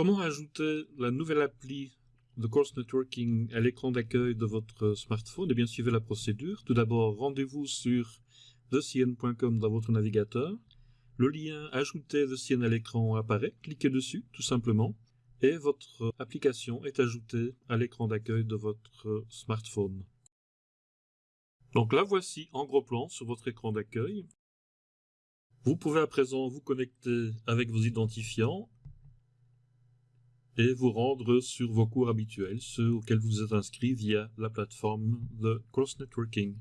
Comment ajouter la nouvelle appli de Course Networking à l'écran d'accueil de votre smartphone? Eh bien, suivez la procédure. Tout d'abord, rendez-vous sur thecn.com dans votre navigateur. Le lien Ajouter The à l'écran apparaît. Cliquez dessus, tout simplement. Et votre application est ajoutée à l'écran d'accueil de votre smartphone. Donc la voici en gros plan sur votre écran d'accueil. Vous pouvez à présent vous connecter avec vos identifiants et vous rendre sur vos cours habituels, ceux auxquels vous êtes inscrit via la plateforme de Cross Networking.